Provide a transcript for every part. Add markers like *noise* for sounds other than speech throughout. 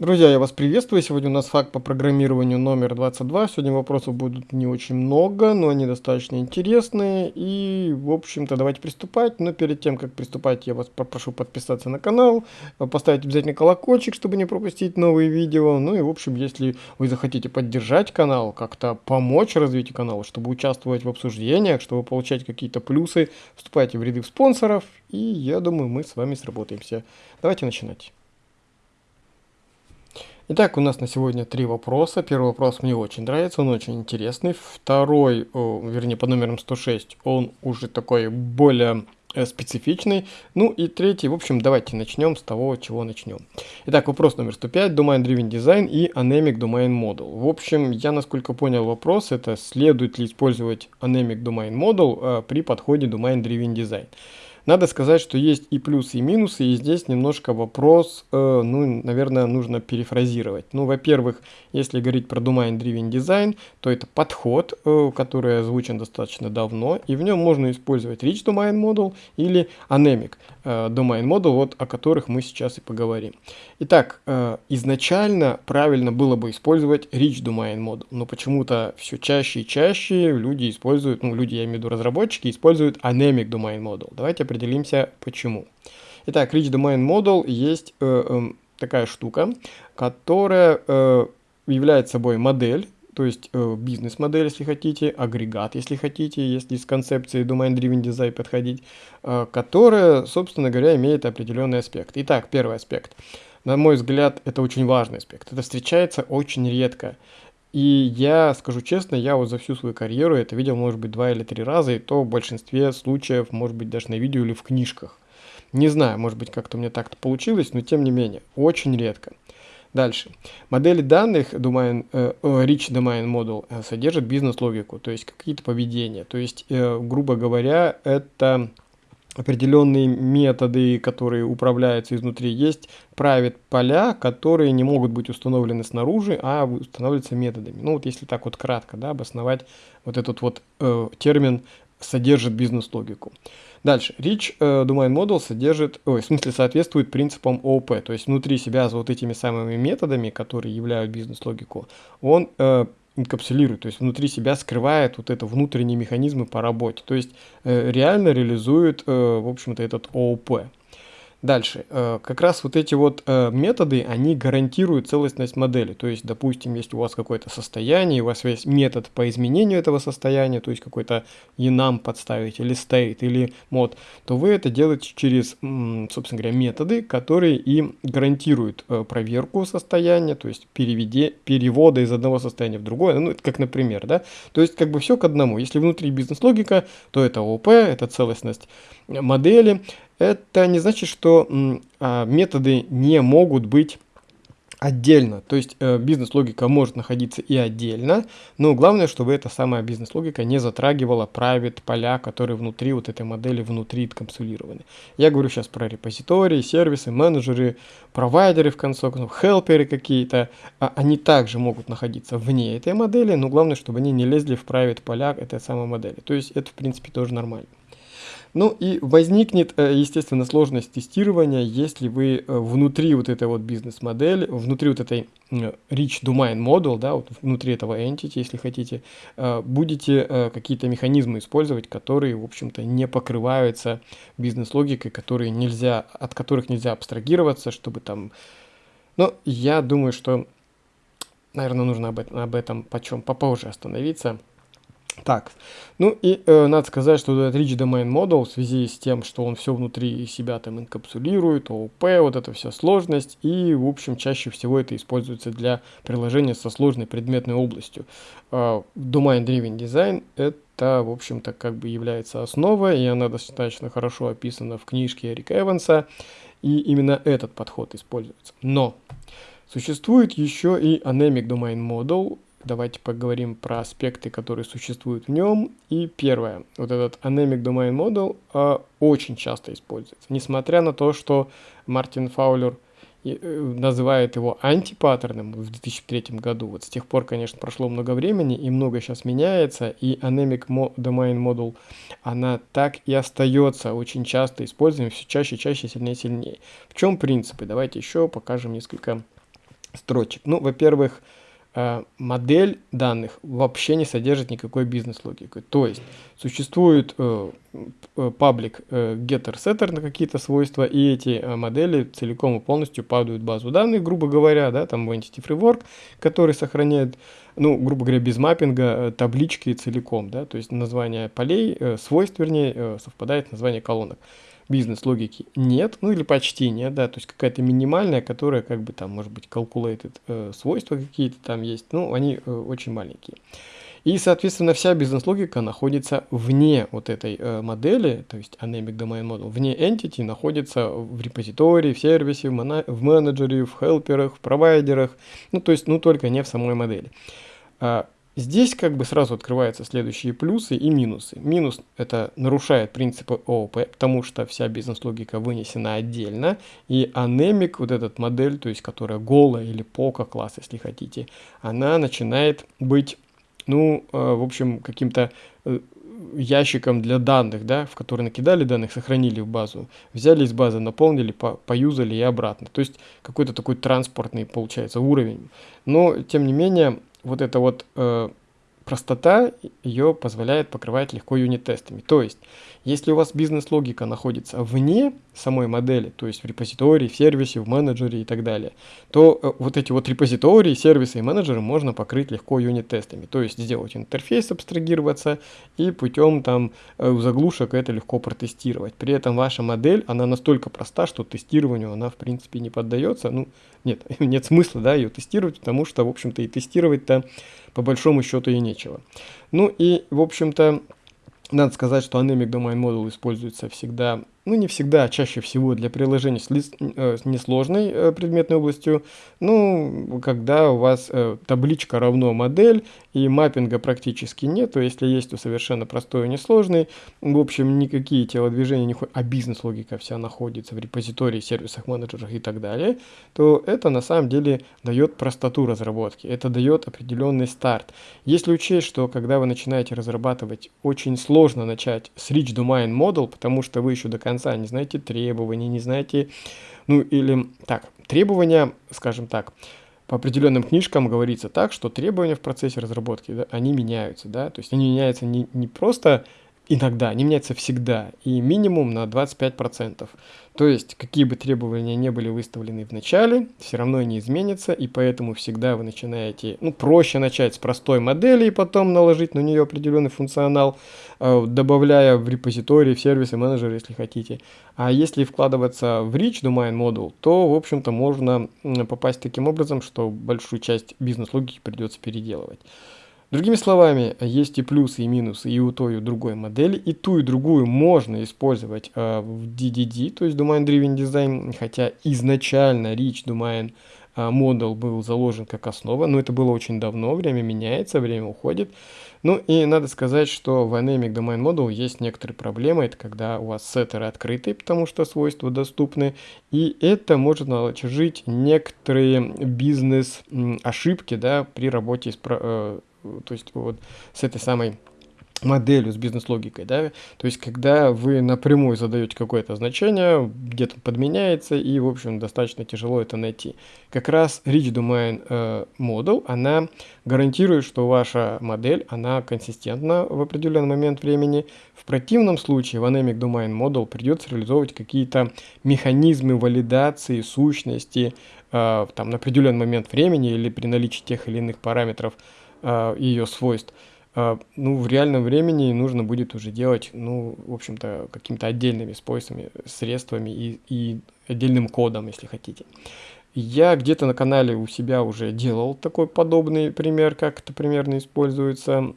Друзья, я вас приветствую. Сегодня у нас факт по программированию номер 22. Сегодня вопросов будут не очень много, но они достаточно интересные. И, в общем-то, давайте приступать. Но перед тем, как приступать, я вас попрошу подписаться на канал, поставить обязательно колокольчик, чтобы не пропустить новые видео. Ну и, в общем, если вы захотите поддержать канал, как-то помочь развитию канала, чтобы участвовать в обсуждениях, чтобы получать какие-то плюсы, вступайте в ряды спонсоров. И я думаю, мы с вами сработаемся. Давайте начинать. Итак, у нас на сегодня три вопроса. Первый вопрос мне очень нравится, он очень интересный. Второй, вернее, по номерам 106, он уже такой более э, специфичный. Ну и третий, в общем, давайте начнем с того, чего начнем. Итак, вопрос номер 105, Domain Driven Design и Anemic Domain Model. В общем, я насколько понял вопрос, это следует ли использовать Anemic Domain Model э, при подходе Domain Driven Design. Надо сказать, что есть и плюсы, и минусы, и здесь немножко вопрос, э, ну, наверное, нужно перефразировать. Ну, во-первых, если говорить про Domain Driven Design, то это подход, э, который озвучен достаточно давно, и в нем можно использовать Rich Domain Model или Anemic Domain Model, вот о которых мы сейчас и поговорим. Итак, э, изначально правильно было бы использовать Rich Domain Model, но почему-то все чаще и чаще люди используют, ну, люди, я имею в виду разработчики, используют Anemic Domain Model. Давайте определимся почему. Итак, Rich Domain Model есть э, э, такая штука, которая э, является собой модель, то есть э, бизнес-модель, если хотите, агрегат, если хотите, если с концепцией Domain Driven Design подходить, э, которая, собственно говоря, имеет определенный аспект. Итак, первый аспект. На мой взгляд, это очень важный аспект. Это встречается очень редко. И я скажу честно, я вот за всю свою карьеру это видел, может быть, два или три раза, и то в большинстве случаев, может быть, даже на видео или в книжках. Не знаю, может быть, как-то мне так-то получилось, но тем не менее, очень редко. Дальше. Модели данных domain, э, Rich Domain Model э, содержат бизнес-логику, то есть какие-то поведения. То есть, э, грубо говоря, это определенные методы, которые управляются изнутри. Есть private поля, которые не могут быть установлены снаружи, а устанавливаются методами. Ну вот если так вот кратко да, обосновать вот этот вот э, термин содержит бизнес-логику. Дальше. Rich э, Domain Model содержит, ой, в смысле соответствует принципам ООП, то есть внутри себя за вот этими самыми методами, которые являют бизнес-логику, он э, инкапсулирует, то есть внутри себя скрывает вот это внутренние механизмы по работе, то есть э, реально реализует, э, в общем-то, этот ООП. Дальше. Э, как раз вот эти вот э, методы, они гарантируют целостность модели. То есть, допустим, если у вас какое-то состояние, у вас есть метод по изменению этого состояния, то есть какой-то enum подставить, или state, или мод, то вы это делаете через, собственно говоря, методы, которые и гарантируют э, проверку состояния, то есть переведе, перевода из одного состояния в другое, ну, это как, например, да. То есть, как бы все к одному. Если внутри бизнес-логика, то это ОП, это целостность модели, это не значит, что а, методы не могут быть отдельно. То есть э, бизнес-логика может находиться и отдельно, но главное, чтобы эта самая бизнес-логика не затрагивала private поля, которые внутри вот этой модели внутри капсулированы. Я говорю сейчас про репозитории, сервисы, менеджеры, провайдеры в конце концов, хелперы какие-то. А они также могут находиться вне этой модели, но главное, чтобы они не лезли в private поля этой самой модели. То есть это в принципе тоже нормально. Ну и возникнет, э, естественно, сложность тестирования, если вы э, внутри вот этой вот бизнес-модели, внутри вот этой Rich Domain Model, да, вот внутри этого entity, если хотите, э, будете какие-то механизмы использовать, которые, в общем-то, не покрываются бизнес-логикой, которые нельзя, от которых нельзя абстрагироваться, чтобы там... Но я думаю, что, наверное, нужно об этом, об этом почем попозже остановиться. Так, ну и э, надо сказать, что этот Rich Domain Model в связи с тем, что он все внутри себя там инкапсулирует, ООП, вот эта вся сложность, и в общем чаще всего это используется для приложения со сложной предметной областью. Э, Domain Driven Design это в общем-то как бы является основой, и она достаточно хорошо описана в книжке Эрика Эванса, и именно этот подход используется. Но Существует еще и Anemic Domain Model, Давайте поговорим про аспекты, которые существуют в нем. И первое, вот этот Anemic Domain Model э, очень часто используется. Несмотря на то, что Мартин Фаулер э, называет его антипаттерном в 2003 году. Вот с тех пор, конечно, прошло много времени, и много сейчас меняется, и Anemic Domain Model, она так и остается очень часто используем, все чаще, чаще, сильнее, сильнее. В чем принципы? Давайте еще покажем несколько строчек. Ну, во-первых, модель данных вообще не содержит никакой бизнес-логики. То есть существует э, э, паблик getter setter на какие-то свойства, и эти модели целиком и полностью падают в базу данных, грубо говоря, да, там в Entity Framework, который сохраняет, ну, грубо говоря, без маппинга таблички целиком, да, то есть название полей, свойств, вернее, совпадает с названием колонок бизнес-логики нет, ну или почти нет, да, то есть какая-то минимальная, которая как бы там, может быть, calculated э, свойства какие-то там есть, ну, они э, очень маленькие. И, соответственно, вся бизнес-логика находится вне вот этой э, модели, то есть Anemic Domain Model, вне Entity находится в репозитории, в сервисе, в, в менеджере, в хелперах, в провайдерах, ну, то есть, ну, только не в самой модели. А, Здесь как бы сразу открываются следующие плюсы и минусы. Минус это нарушает принципы ООП, потому что вся бизнес-логика вынесена отдельно. И анемик, вот этот модель, то есть которая голая или пока класс, если хотите, она начинает быть, ну, э, в общем, каким-то э, ящиком для данных, да, в который накидали данных, сохранили в базу, взяли из базы, наполнили, по поюзали и обратно. То есть какой-то такой транспортный получается уровень. Но, тем не менее, вот эта вот э, простота ее позволяет покрывать легко юнит-тестами. То есть, если у вас бизнес-логика находится вне самой модели, то есть в репозитории, в сервисе, в менеджере и так далее, то э, вот эти вот репозитории, сервисы и менеджеры можно покрыть легко юнит-тестами. То есть сделать интерфейс, абстрагироваться и путем там э, заглушек это легко протестировать. При этом ваша модель, она настолько проста, что тестированию она в принципе не поддается. Ну, нет, *laughs* нет смысла да, ее тестировать, потому что, в общем-то, и тестировать-то по большому счету и нечего. Ну и, в общем-то, надо сказать, что Anemic Domain Model используется всегда ну не всегда, а чаще всего для приложений с, ли, э, с несложной э, предметной областью, ну, когда у вас э, табличка равно модель и маппинга практически нет, то если есть, то совершенно простой и несложный, в общем, никакие телодвижения не ходят, а бизнес-логика вся находится в репозитории, сервисах, менеджерах и так далее, то это на самом деле дает простоту разработки, это дает определенный старт. Если учесть, что когда вы начинаете разрабатывать, очень сложно начать с Rich Domain Model, потому что вы еще до конца конца, не знаете требований, не знаете, ну или так, требования, скажем так, по определенным книжкам говорится так, что требования в процессе разработки, да, они меняются, да, то есть они меняются не, не просто иногда, они меняются всегда, и минимум на 25%. То есть, какие бы требования не были выставлены в начале, все равно они изменятся, и поэтому всегда вы начинаете, ну, проще начать с простой модели и потом наложить на нее определенный функционал, э, добавляя в репозитории, в сервисы, менеджеры, если хотите. А если вкладываться в Rich Domain Model, то, в общем-то, можно попасть таким образом, что большую часть бизнес-логики придется переделывать. Другими словами, есть и плюсы, и минусы и у той, и у другой модели. И ту, и другую можно использовать э, в DDD, то есть Domain Driven Design, хотя изначально Rich Domain э, Model был заложен как основа, но это было очень давно, время меняется, время уходит. Ну и надо сказать, что в Dynamic Domain Model есть некоторые проблемы, это когда у вас сеттеры открыты, потому что свойства доступны, и это может наложить некоторые бизнес-ошибки да, при работе с э, то есть вот с этой самой моделью, с бизнес-логикой, да, то есть когда вы напрямую задаете какое-то значение, где-то подменяется, и, в общем, достаточно тяжело это найти. Как раз Rich Domain э, Model, она гарантирует, что ваша модель, она консистентна в определенный момент времени. В противном случае в Anemic Domain Model придется реализовывать какие-то механизмы валидации сущности э, там, на определенный момент времени или при наличии тех или иных параметров, а, ее свойств, а, ну, в реальном времени нужно будет уже делать, ну, в общем-то, какими-то отдельными способами, средствами и, и отдельным кодом, если хотите. Я где-то на канале у себя уже делал такой подобный пример, как это примерно используется,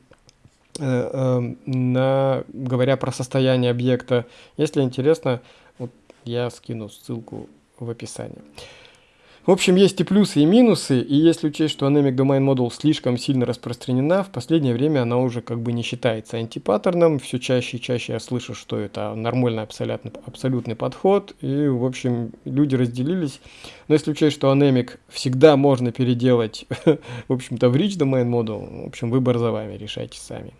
э, э, на, говоря про состояние объекта. Если интересно, вот я скину ссылку в описании. В общем, есть и плюсы, и минусы, и если учесть, что Anemic Domain Model слишком сильно распространена, в последнее время она уже как бы не считается антипаттерном, все чаще и чаще я слышу, что это нормальный абсолютный, абсолютный подход, и, в общем, люди разделились. Но если учесть, что Anemic всегда можно переделать, *laughs* в общем-то, в Rich Domain Model, в общем, выбор за вами, решайте сами.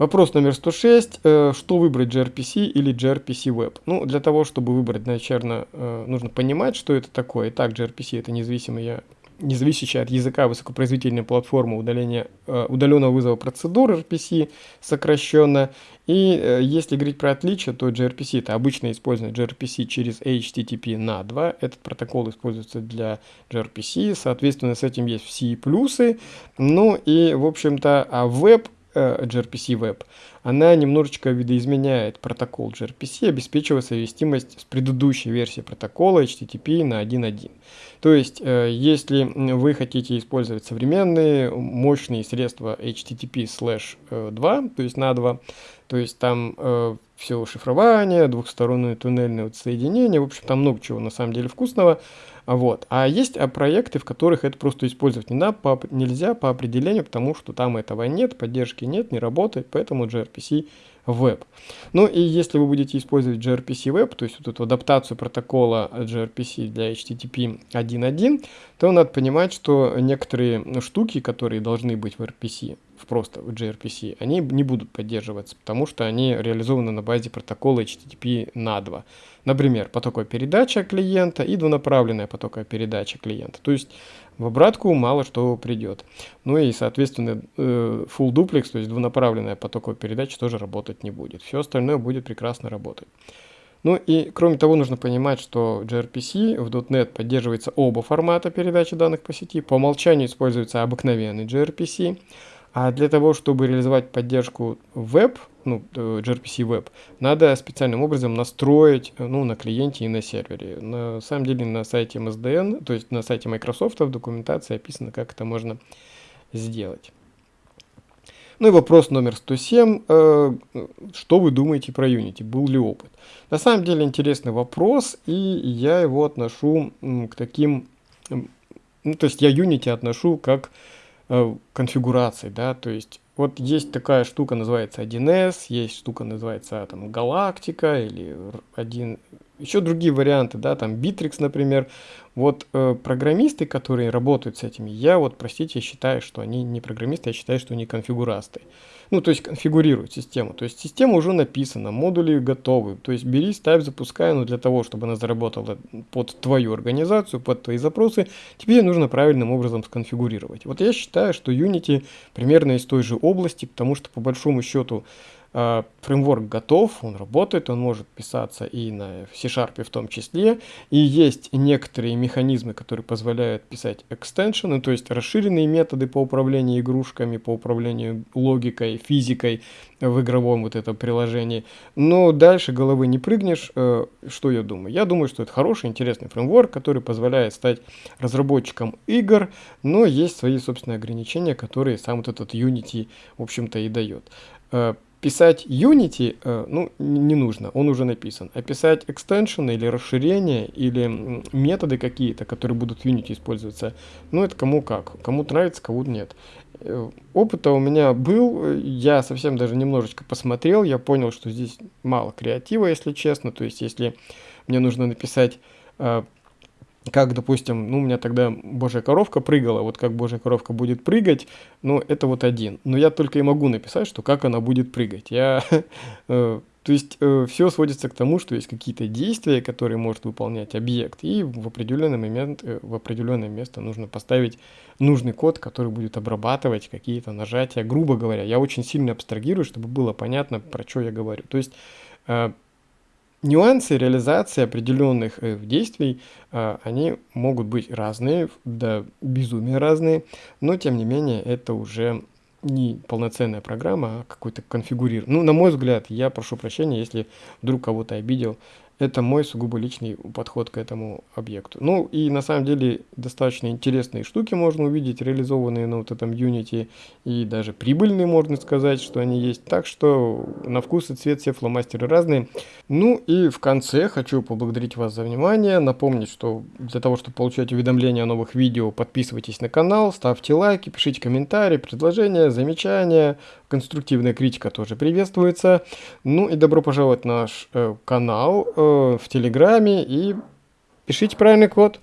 Вопрос номер 106. Э, что выбрать gRPC или gRPC Web? Ну, для того, чтобы выбрать, наверное, э, нужно понимать, что это такое. Итак, gRPC это независимая независящая от языка высокопроизводительная платформа удаления, э, удаленного вызова процедур RPC сокращенно. И если говорить про отличия, то gRPC это обычно использование gRPC через HTTP на 2. Этот протокол используется для gRPC, соответственно, с этим есть все плюсы. Ну и, в общем-то, а веб Э, gRPC Web, она немножечко видоизменяет протокол gRPC, обеспечивая совместимость с предыдущей версией протокола HTTP на 1.1. То есть, э, если вы хотите использовать современные мощные средства HTTP 2, то есть на 2, то есть там э, все шифрование, двухстороннее туннельное вот соединение, в общем, там много чего на самом деле вкусного, вот. А есть а, проекты, в которых это просто использовать не на, по, нельзя по определению, потому что там этого нет, поддержки нет, не работает, поэтому gRPC Web. Ну и если вы будете использовать gRPC Web, то есть вот эту адаптацию протокола gRPC для HTTP 1.1, то надо понимать, что некоторые штуки, которые должны быть в RPC, просто в gRPC, они не будут поддерживаться, потому что они реализованы на базе протокола HTTP на 2. Например, потоковая передача клиента и двунаправленная потоковая передача клиента. То есть в обратку мало что придет. Ну и, соответственно, э, full duplex, то есть двунаправленная потоковая передача тоже работать не будет. Все остальное будет прекрасно работать. Ну и кроме того, нужно понимать, что gRPC в .NET поддерживается оба формата передачи данных по сети. По умолчанию используется обыкновенный gRPC. А для того, чтобы реализовать поддержку веб, ну, э, gRPC Web, надо специальным образом настроить э, ну, на клиенте и на сервере. На самом деле на сайте MSDN, то есть на сайте Microsoft в документации описано, как это можно сделать. Ну и вопрос номер 107. Э, что вы думаете про Unity? Был ли опыт? На самом деле интересный вопрос, и я его отношу к таким... Ну, то есть я Unity отношу как Э, конфигураций, да, то есть вот есть такая штука, называется 1С, есть штука, называется там Галактика или один, еще другие варианты, да, там Bittrex, например. Вот э, программисты, которые работают с этими, я вот, простите, считаю, что они не программисты, я считаю, что они конфигурасты. Ну, то есть конфигурируют систему. То есть система уже написана, модули готовы. То есть бери, ставь, запускай, но для того, чтобы она заработала под твою организацию, под твои запросы, тебе нужно правильным образом сконфигурировать. Вот я считаю, что Unity примерно из той же области, потому что по большому счету фреймворк готов, он работает, он может писаться и на C-Sharp в том числе. И есть некоторые механизмы, которые позволяют писать экстеншены, то есть расширенные методы по управлению игрушками, по управлению логикой, физикой в игровом вот этом приложении. Но дальше головы не прыгнешь. Э, что я думаю? Я думаю, что это хороший, интересный фреймворк, который позволяет стать разработчиком игр, но есть свои собственные ограничения, которые сам вот этот Unity, в общем-то, и дает. Э, писать Unity, э, ну, не нужно, он уже написан. А писать экстеншены или расширения, или методы какие-то, которые будут в Unity использоваться, ну, это кому как. Кому нравится, кому нет. Э, опыта у меня был, я совсем даже немножечко посмотрел, я понял, что здесь мало креатива, если честно. То есть, если мне нужно написать э, как, допустим, ну, у меня тогда божья коровка прыгала, вот как божья коровка будет прыгать, ну, это вот один. Но я только и могу написать, что как она будет прыгать. Я, *laughs* э, то есть, э, все сводится к тому, что есть какие-то действия, которые может выполнять объект, и в определенный момент, э, в определенное место нужно поставить нужный код, который будет обрабатывать какие-то нажатия. Грубо говоря, я очень сильно абстрагирую, чтобы было понятно, про что я говорю. То есть, Нюансы реализации определенных э, действий, э, они могут быть разные, да безумие разные, но тем не менее это уже не полноценная программа, а какой-то конфигурир. Ну, на мой взгляд, я прошу прощения, если вдруг кого-то обидел, это мой сугубо личный подход к этому объекту. Ну и на самом деле достаточно интересные штуки можно увидеть, реализованные на вот этом Unity, и даже прибыльные, можно сказать, что они есть. Так что на вкус и цвет все фломастеры разные. Ну и в конце хочу поблагодарить вас за внимание, напомнить, что для того, чтобы получать уведомления о новых видео, подписывайтесь на канал, ставьте лайки, пишите комментарии, предложения, замечания, конструктивная критика тоже приветствуется. Ну и добро пожаловать в наш э, канал э, в Телеграме и пишите правильный код.